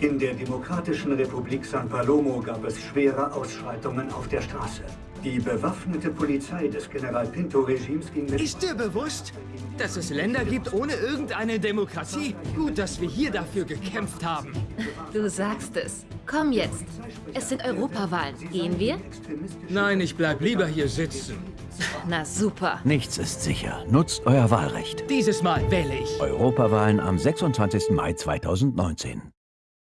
In der Demokratischen Republik San Palomo gab es schwere Ausschreitungen auf der Straße. Die bewaffnete Polizei des General Pinto-Regimes ging mit... Ist dir bewusst, dass es Länder gibt ohne irgendeine Demokratie? Gut, dass wir hier dafür gekämpft haben. Du sagst es. Komm jetzt. Es sind Europawahlen. Gehen wir? Nein, ich bleib lieber hier sitzen. Na super. Nichts ist sicher. Nutzt euer Wahlrecht. Dieses Mal wähle ich. Europawahlen am 26. Mai 2019.